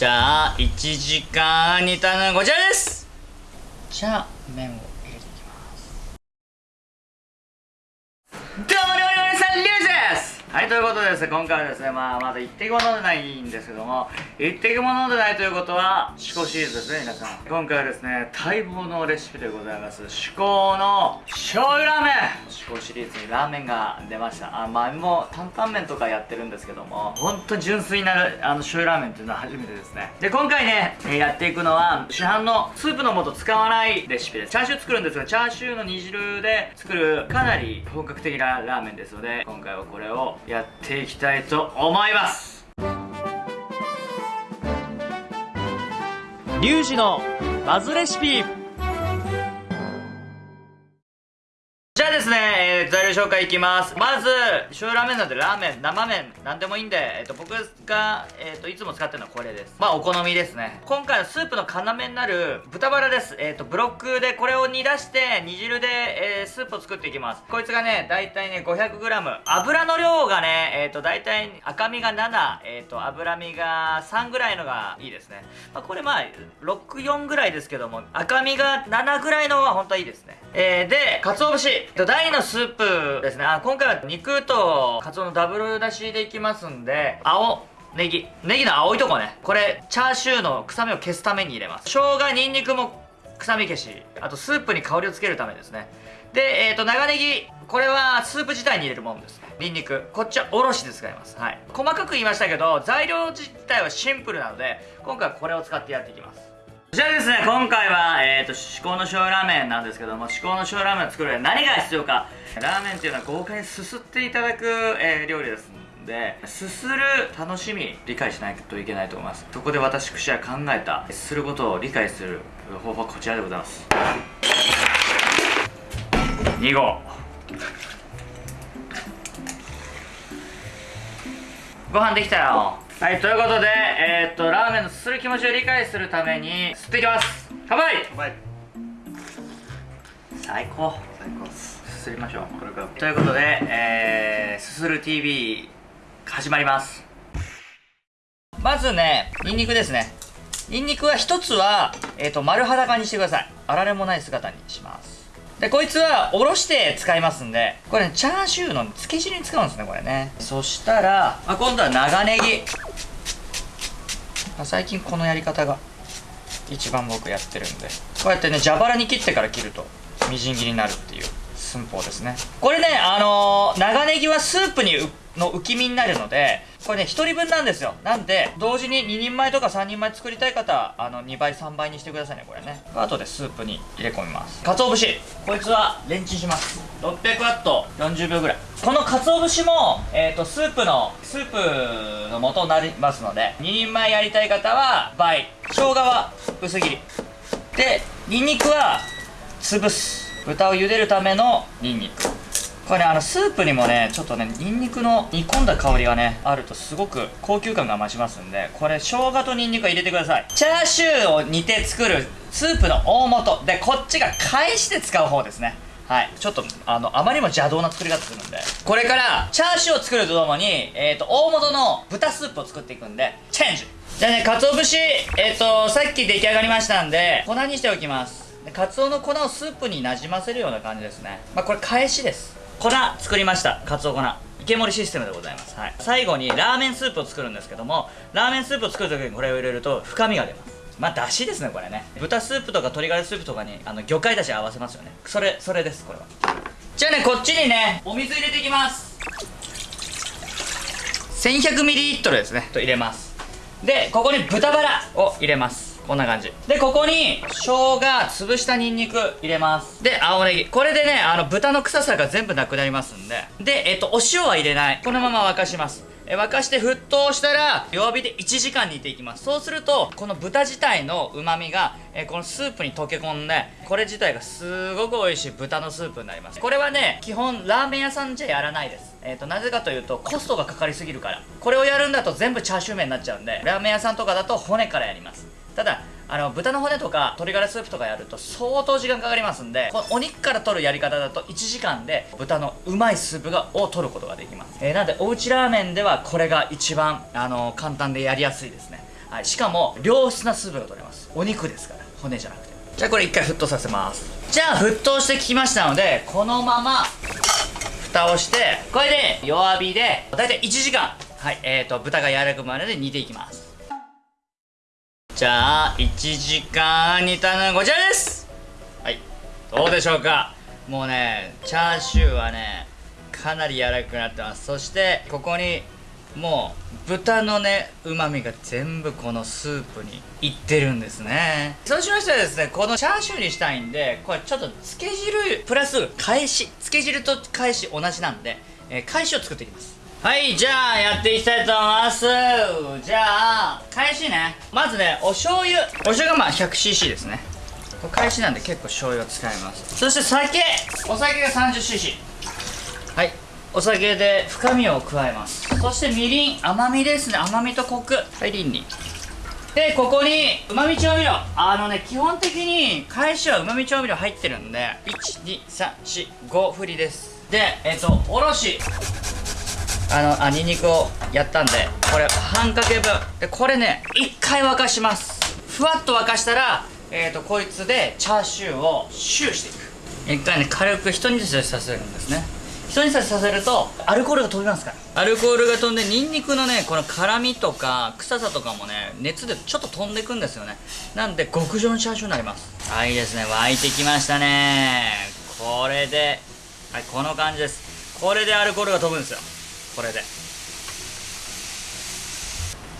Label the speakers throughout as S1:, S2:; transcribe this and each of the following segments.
S1: じゃあ1時間煮たのはこちらです。じゃあ麺を入れていきます。どうも料理人さんリュウジはいということでですね今回はですねまあまだ一滴も飲んでないんですけども一滴も飲んでないということは至高シリーズですね皆さん。今回はですね待望のレシピでございます。至高の醤油ラーメン。至高シリーズにラーメンが出ました。あ前もう担々麺とかやってるんですけども本当純粋なるあの醤油ラーメンっていうのは初めてですね。で今回ねえやっていくのは市販のスープの素使わないレシピです。チャーシュー作るんですがチャーシューの煮汁で作るかなり本格的なラーメンですので今回はこれをやっていきたいと思います。
S2: リュウジのバズレシピ。
S1: 紹介いきます。まず醤油ラーメンなんでラーメン生麺なんでもいいんで、えっと僕が、えっといつも使ってるのはこれです。まあお好みですね。今回のスープの要になる豚バラです。えっとブロックでこれを煮出して煮汁で、えースープを作っていきます。こいつがね大体ね 500g 油の量がねえっと大体赤身が7えっと脂身が3ぐらいのがいいですね、まあ、これまあ64ぐらいですけども赤身が7ぐらいのは本当はいいですね。えー、で、鰹節。えっと大のスープですね。あ、今回は肉と鰹のダブル出しでいきますんで、青、ネギ。ネギの青いとこね。これ、チャーシューの臭みを消すために入れます。生姜、ニンニクも臭み消し。あと、スープに香りをつけるためですね。で、えっ、と、長ネギ。これはスープ自体に入れるものですね。ニンニク。こっちはおろしで使います。はい。細かく言いましたけど、材料自体はシンプルなので、今回はこれを使ってやっていきます。じゃあですね、今回は、えっ、と、至高の醤油ラーメンなんですけども、至高の醤油ラーメンを作る上で何が必要か。ラーメンっていうのは豪快にすすっていただく、えー料理ですんで、すする楽しみ、理解しないといけないと思います。そこで私くしは考えた、すすることを理解する方法はこちらでございます。2号。ご飯できたよはいということでえー、っとラーメンのすする気持ちを理解するためにすっていきます。乾杯！
S3: はい
S1: 最高。
S3: 最高です。
S1: すすりましょう。
S3: これから
S1: ということでえー、すする TV 始まります。まずねニンニクですね。ニンニクは一つは、えー、と丸裸にしてください。あられもない姿にしますでこいつはおろして使いますんでこれねチャーシューの漬け汁に使うんですねこれね。そしたら、あ、今度は長ネギ。最近このやり方が一番僕やってるんで。こうやってね蛇腹に切ってから切るとみじん切りになるっていう寸法ですね。これねあのー長ネギはスープにの浮き身になるのでこれね1人分なんですよ。なんで同時に2人前とか3人前作りたい方はあの2倍3倍にしてくださいねこれね。あとでスープに入れ込みます。鰹節。こいつはレンチンします。600ワット40秒ぐらい。この鰹節も、えー、とスープのスープの元になりますので2人前やりたい方は倍。生姜は薄切り。でニンニクは潰す。豚を茹でるためのニンニク。これねあのスープにもねちょっとねニンニクの煮込んだ香りがねあるとすごく高級感が増しますんでこれ生姜とニンニクは入れてくださいチャーシューを煮て作るスープの大元でこっちが返して使う方ですねはい。ちょっと、あの、あまりにも邪道な作り方するんで。これから、チャーシューを作るとともに、えっ、と、大元の豚スープを作っていくんで、チェンジじゃあね、鰹節、えっ、と、さっき出来上がりましたんで、粉にしておきます。で、カツオの粉をスープになじませるような感じですね。まあ、これ返しです。粉作りました。カツオ粉。池盛りシステムでございます。はい。最後にラーメンスープを作るんですけども、ラーメンスープを作るときにこれを入れると深みが出ます。まあ、だしですね、これね。豚スープとか鶏ガラスープとかに、あの、魚介だし合わせますよね。それ、それです、これは。じゃあね、こっちにね、お水入れていきます。1100ml ですね、と入れます。で、ここに豚バラを入れます。こんな感じ。で、ここに、生姜、潰したニンニク入れます。で、青ネギ。これでね、あの、豚の臭さが全部なくなりますんで。で、えっと、お塩は入れない。このまま沸かします。え沸かして沸騰したら弱火で1時間煮ていきますそうするとこの豚自体の旨味がえこのスープに溶け込んでこれ自体がすごく美味しい豚のスープになりますこれはね基本ラーメン屋さんじゃやらないですえっ、となぜかというとコストがかかりすぎるからこれをやるんだと全部チャーシュー麺になっちゃうんでラーメン屋さんとかだと骨からやりますただあの豚の骨とか鶏ガラスープとかやると相当時間かかりますんでこのお肉から取るやり方だと1時間で豚のうまいスープがを取ることができます、えーなんでおうちラーメンではこれが一番あの簡単でやりやすいですね。はい、しかも良質なスープが取れます。お肉ですから骨じゃなくて。じゃあこれ一回沸騰させます。じゃあ沸騰してきましたのでこのまま蓋をしてこれで弱火でだいたい1時間。はい。えーと豚が柔らかくまで煮ていきます。じゃあ1時間煮たのはこちらです。はい。どうでしょうか？もうねチャーシューはねかなり柔らかくなってます。そしてここにもう豚のねうまみが全部このスープにいってるんですね。そうしましたらですねこのチャーシューにしたいんでこれちょっとつけ汁プラス返しつけ汁と返し同じなんで、えー返しを作っていきます。はいじゃあやっていきたいと思います。じゃあ返しね。まずねお醤油。お醤油がまあ 100cc ですね。これ返しなんで結構醤油を使います。そして酒。お酒が 30cc はい。お酒で深みを加えます。そしてみりん。甘みですね。甘みとコク。はいりんりんでここにうまみ調味料。あのね基本的に返しはうまみ調味料入ってるんで。12345振りです。でえっ、とおろし。あのあニンニクをやったんでこれ半かけ分。でこれね一回沸かします。ふわっと沸かしたらえっ、とこいつでチャーシューをシューしていく。一回ね軽く一煮立ちさせるんですね。一煮立ちさせるとアルコールが飛びますから。アルコールが飛んでニンニクのねこの辛みとか臭さとかもね熱でちょっと飛んでくんですよね。なんで極上のチャーシューになります。はいいいですね。沸いてきましたね。これではいこの感じです。これでアルコールが飛ぶんですよこれで。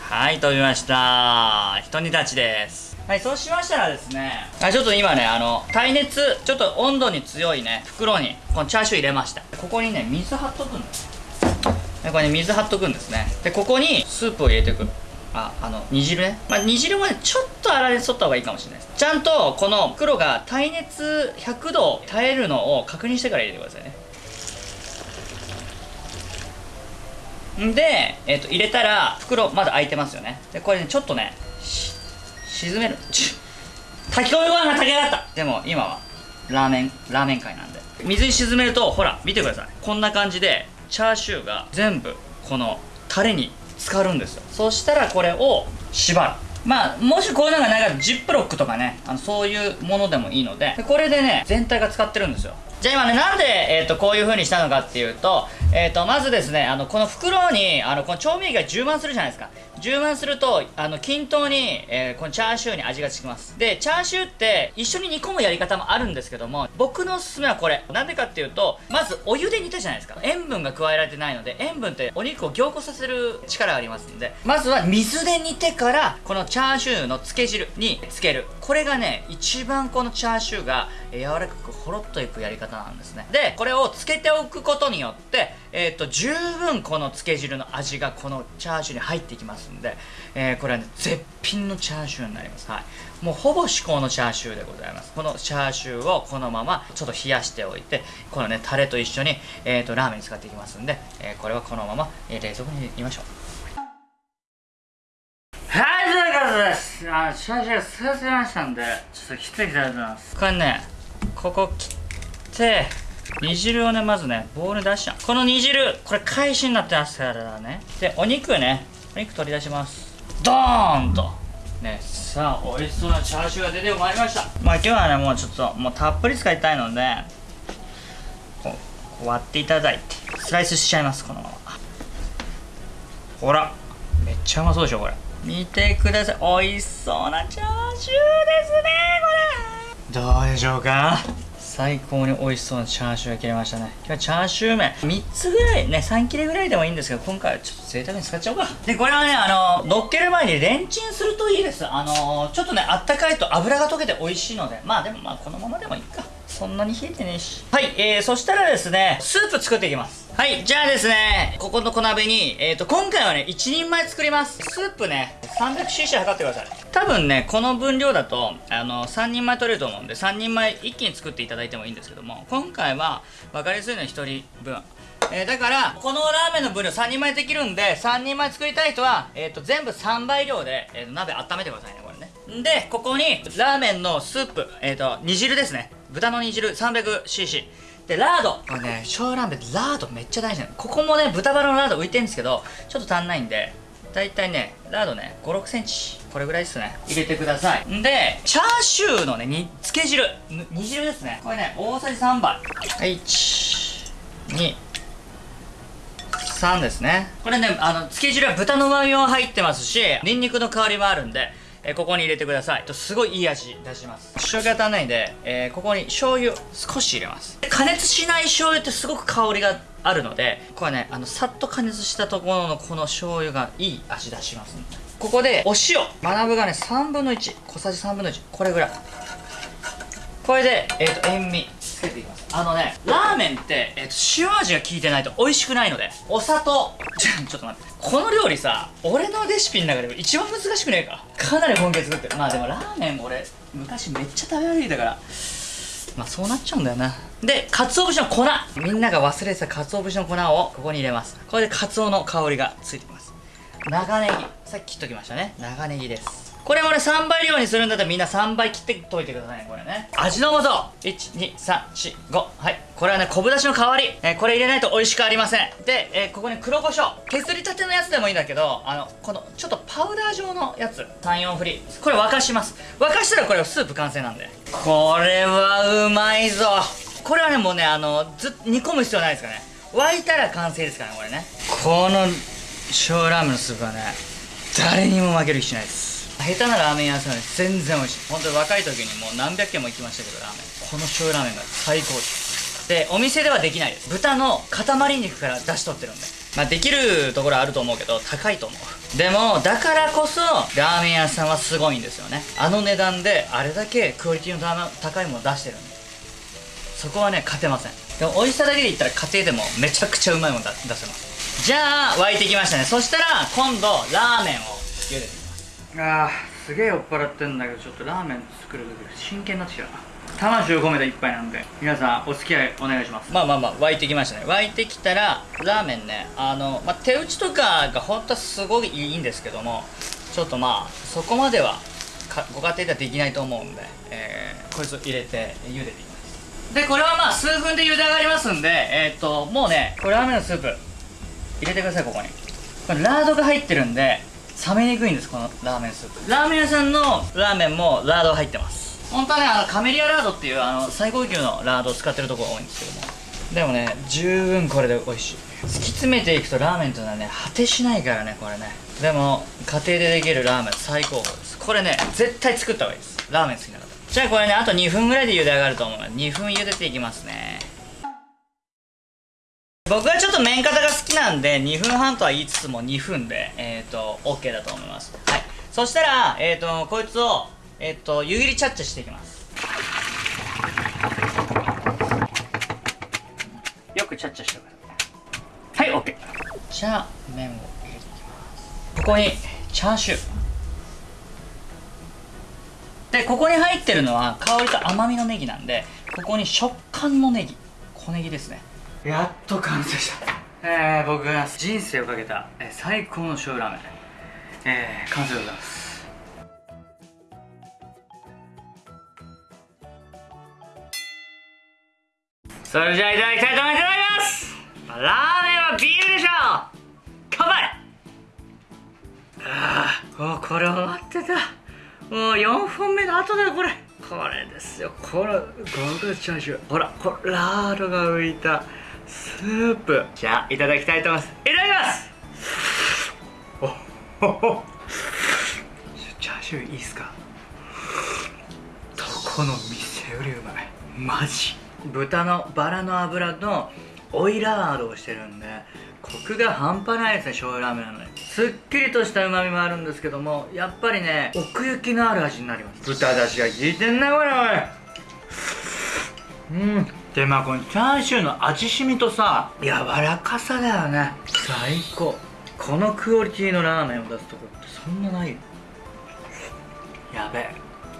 S1: はい飛びました。ひと煮立ちです。はいそうしましたらですね。はいちょっと今ねあの耐熱ちょっと温度に強いね袋にこのチャーシュー入れました。ここにね水張っとくんですでこれね水張っとくんですね。でここにスープを入れていくああの煮汁ね。まあ煮汁もねちょっと粗熱取った方がいいかもしれないです。ちゃんとこの袋が耐熱100度耐えるのを確認してから入れてくださいねんで、えっと入れたら袋まだ開いてますよね。でこれねちょっとね沈める。ち炊き込みご飯が炊き上がった。でも今はラーメンラーメン界なんで。水に沈めるとほら見てください。こんな感じでチャーシューが全部このタレに浸かるんですよ。そしたらこれを縛る。まあもしこういうのがないからジップロックとかねあのそういうものでもいいので。これでね全体が使ってるんですよ。じゃあ今ねなんで、えー、とこういう風にしたのかっていうと,、えー、とまずですねあのこの袋にあのこの調味液が充満するじゃないですか。充満するとあの均等に、えーこのチャーシューに味がつきます。でチャーシューって一緒に煮込むやり方もあるんですけども僕のおすすめはこれ。なんでかっていうとまずお湯で煮たじゃないですか。塩分が加えられてないので塩分ってお肉を凝固させる力がありますんでまずは水で煮てからこのチャーシューの漬け汁につける。これがね一番このチャーシューが柔らかくほろっといくやり方なんですね。でこれをつけておくことによってえーっと十分この漬け汁の味がこのチャーシューに入っていきます。んで、えーこれはね絶品のチャーシューになりますはいもうほぼ至高のチャーシューでございますこのチャーシューをこのままちょっと冷やしておいてこのねタレと一緒に、えー、とラーメンに使っていきますんで、えーこれはこのまま、えー冷蔵庫に入れましょうはい、ということです。あの、チャーシューすがせましたんで、ちょっと切っていきたいと思います。これね、ここ切って、煮汁をね、まずね、ボウルに出しちゃう。この煮汁、これ返しになってますからね。で、お肉ね、お肉取り出します。ドーンと。ね、さあ、美味しそうなチャーシューが出てまいりました。まあ今日はね、もうちょっと、もうたっぷり使いたいので、こう割っていただいて、スライスしちゃいます、このまま。ほらめっちゃうまそうでしょこれ見てください美味しそうなチャーシューですねこれどうでしょうか？最高に美味しそうなチャーシューが切れましたね。今日はチャーシュー麺。3つぐらいね3切れぐらいでもいいんですけど今回はちょっと贅沢に使っちゃおうか。でこれはねあの乗っける前にレンチンするといいです。あのちょっとねあったかいと油が溶けて美味しいので。まあでもまあこのままでもいいか。そんなに冷えてねえし。はいえー、そしたらですねスープ作っていきます。はいじゃあですねここの小鍋にえっ、ー、と今回はね1人前作ります。スープね 300cc 測ってください。多分ねこの分量だとあの3人前取れると思うんで3人前一気に作っていただいてもいいんですけども今回は分かりやすいのは1人分。えーだからこのラーメンの分量3人前できるんで3人前作りたい人は、えー、と全部3倍量で、えーと鍋温めてくださいねこれね。んでここにラーメンのスープ、えー、と煮汁ですね。豚の煮汁 300cc でラード。これね小ラーメンラードめっちゃ大事なの。ここもね豚バラのラード浮いてるんですけどちょっと足んないんでだいたいねラードね5 6センチこれぐらいですね。入れてください。でチャーシューのねにつけ汁。煮汁ですね。これね大さじ3杯。はい。1 2 3ですね。これねあのつけ汁は豚の旨味も入ってますしニンニクの香りもあるんでえここに入れてください。とすごいいい味出します。塩気が足んないんで、えーここに醤油少し入れます。加熱しない醤油ってすごく香りがあるのでこれねあのさっと加熱したところのこの醤油がいい味出します。んでここでお塩。学ぶがね3分の1小さじ3分の1これぐらい。これで、えー、と塩味。つけていきます。あのねラーメンって、えー、と塩味が効いてないと美味しくないのでお砂糖。ちょっと待って。この料理さ俺のレシピの中でも一番難しくねえか。かなり本気で作ってる。まあでもラーメン俺昔めっちゃ食べ歩いたから。まあそうなっちゃうんだよな。で鰹節の粉。みんなが忘れてた鰹節の粉をここに入れます。これで鰹の香りがついてきます。長ネギ。さっき切っときましたね。長ネギです。これ俺3倍量にするんだったらみんな3倍切ってといてくださいねこれね。味の素。12345はい。これはね昆布だしの代わり、えーこれ入れないと美味しくありません。で、えーここに黒胡椒。削りたてのやつでもいいんだけどあのこのちょっとパウダー状のやつ。34振りこれ沸かします。沸かしたらこれスープ完成なんで。これはうまいぞ。これはねもうねあのずっ煮込む必要ないですからね。沸いたら完成ですからねこれね。この醤油ラーメンのスープはね誰にも負ける気しないです下手なラーメン屋さんより全然美味しい。本当に若い時にもう何百軒も行きましたけどラーメン。この醤油ラーメンが最高ですでお店ではできないです。豚の塊肉から出し取ってるんで。まあできるところあると思うけど高いと思う。でもだからこそラーメン屋さんはすごいんですよね。あの値段であれだけクオリティの高いもの出してるんで。そこはね勝てません。でも美味しさだけで言ったら家庭でもめちゃくちゃうまいもの出せます。じゃあ沸いてきましたね。そしたら今度ラーメンを茹でていきますあーすげえ酔っ払ってんだけどちょっとラーメン作る時真剣になってきたな。魂を込めた一杯なんで皆さんお付き合いお願いします。まあまあまあ沸いてきましたね。沸いてきたらラーメンねあの、まあ、手打ちとかが本当はすごいいいんですけどもちょっとまあそこまではご家庭ではできないと思うんで、えーこいつを入れて茹でていきます。でこれはまあ数分で茹で上がりますんでえーっともうねこれラーメンのスープ入れてくださいここに。これラードが入ってるんで冷めにくいんですこのラーメンスープ。ラーメン屋さんのラーメンもラード入ってます。本当はねあのカメリアラードっていうあの最高級のラードを使ってるところが多いんですけども。でもね十分これで美味しい。突き詰めていくとラーメンというのはね果てしないからねこれね。でも家庭でできるラーメン最高峰です。これね絶対作った方がいいです。ラーメン好きな方。じゃあこれねあと2分ぐらいで茹で上がると思う。ので2分茹でていきますね。僕はちょっと麺型が好きなんで2分半とは言いつつも2分でえっ、ー、と OK だと思います。はい。そしたらえっ、ー、とこいつをえっ、と湯切りチャッチャしていきます。よくチャッチャしてください。はい OK じゃあ麺を入れていきます。ここにチャーシュー。でここに入ってるのは香りと甘みのネギなんでここに食感のネギ。小ネギですね。やっと完成したえー、僕が人生をかけた、えー最高の醤油ラーメンえー、完成でございます。それじゃあいただきたいと思います。ラーメンはビールでしょ。乾杯。ああこれ終わってた。もう4本目の後だよこれ。これですよ。これ極厚チャーシューほらこれラードが浮いた。スープ。じゃあいただきたいと思います。いただきます。おほほチャーシューいいっすか？どこの店よりうまい。マジ。豚のバラの脂のオイラードをしてるんでコクが半端ないですね醤油ラーメンなのに。すっきりとした旨味もあるんですけどもやっぱりね奥行きのある味になります。豚だしが効いてんなこれおい。うんでまあこのチャーシューの味しみとさ柔らかさだよね。最高。このクオリティのラーメンを出すとこってそんなないよ。やべえ。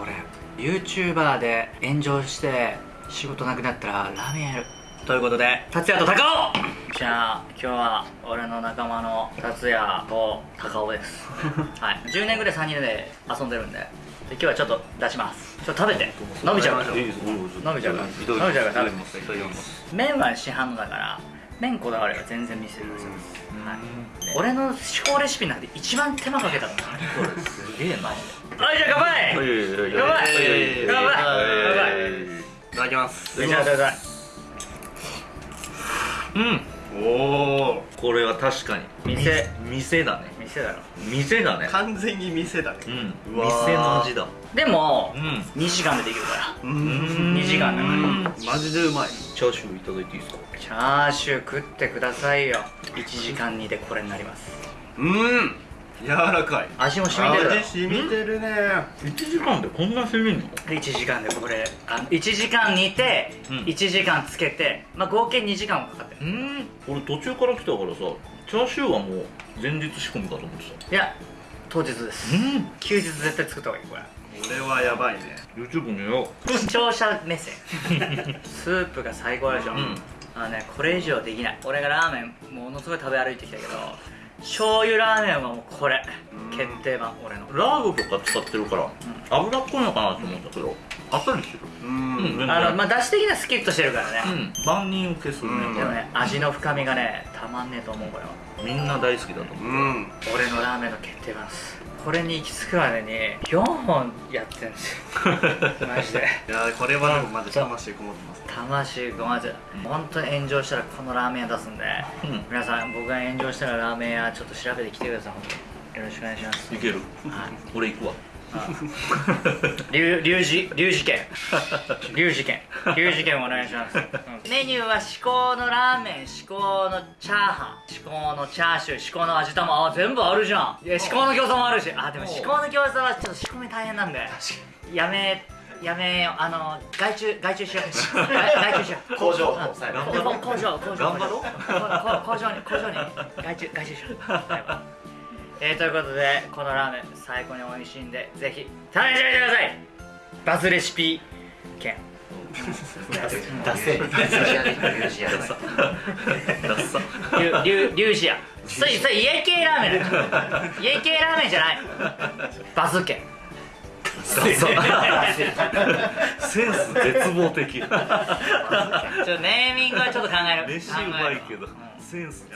S1: 俺 YouTuber で炎上して仕事なくなったらラーメンやる。ということで達也と高尾。じゃあ今日は俺の仲間の達也と高尾です。はい。10年ぐらい3人で遊んでるんでで今日はちょっと出します。ちょっと食べて。伸びちゃう。から伸びちゃうから伸びちゃうから食べて麺は市販のだから麺こだわれば全然見せてくださいます、はい、俺の至高レシピなんて一番手間かけたのす。げえマジで。はいじゃあ乾杯。乾杯。乾杯。乾杯。
S3: いただきます。
S1: 召し上がってください
S4: うん
S3: おお
S4: これは確かに。
S1: 店
S4: み店だね。
S1: 店だろ
S4: 店だね。
S3: 完全に店だね。
S4: うん。店の味だ。
S1: でも、
S4: うん。
S1: 2時間でできるから。
S3: う
S4: うん。
S1: 2時間だから。
S3: マジでうまい。
S4: チャーシューいただいていいですか？
S1: チャーシュー食ってくださいよ。1時間煮でこれになります。
S3: うん柔らかい。
S1: 味も染みてる。
S3: 味染みてるね。
S4: 1時間でこんな攻めんの
S1: ？1時間でこれあの1時間煮て、
S4: うん。
S1: 1時間つけて、まあ、合計2時間はかかってる。
S4: うん。俺途中から来たからさチャーシューはもう前日仕込みかと思ってた。
S1: いや当日です。
S4: うん。
S1: 休日絶対作った方がいいこれ。
S3: これはやばいね。
S4: YouTube 見よ
S1: 視聴者目線。スープが最高でしょ、
S4: うん。
S1: あのねこれ以上できない。俺がラーメンものすごい食べ歩いてきたけど醤油ラーメンはもうこれ。
S3: うん。
S1: 決定版俺の。
S4: うラードとか使ってるから脂っこいのかなと思ったけどあっさりしてる。
S3: うん。
S1: あのまあ出汁的にはスキッとしてるからね、
S4: うん。万人受けするね、
S3: うん。
S1: でもね味の深みがねたまんねえと思うこれは
S4: みんな大好きだと思う、
S3: うん。
S1: 俺のラーメンの決定版ですこれに行き着くまでに4本やってるんですよ。マジで。
S3: いやこれはでもまだ魂こもってます
S1: 魂がまず本当に炎上したらこのラーメン屋出すんで、
S4: うん。
S1: 皆さん僕が炎上したらラーメン屋ちょっと調べてきてください。よろしくお願いします。
S4: いける。
S1: はい。
S4: 俺行くわ
S1: 龍龍寺龍寺剣龍寺剣龍寺剣お願いします、メニューは至高のラーメン至高のチャーハン。至高のチャーシュー至高の味玉。あ全部あるじゃん。いや至高の餃子もあるし。あでも至高の餃子はちょっと仕込み大変なんで。やめやめようあの外注外注しよう。外外注しよう。
S3: 工場。
S1: 工場工場。
S4: 頑張ろう。
S1: ここ工場に工場に。外注外注しよう、はいえー、ということでこのラーメン最高に美味しいんでぜひ試してみてください。バズレシピ券。
S4: ダセ。ダッサ
S1: リュリュリュウジア。それそれ家系ラーメン家系ラーメンじゃない。バズ券。
S4: セ。ンス絶望的。
S1: ちょっとネーミングはちょっと考える。
S4: 飯うまいけど。センス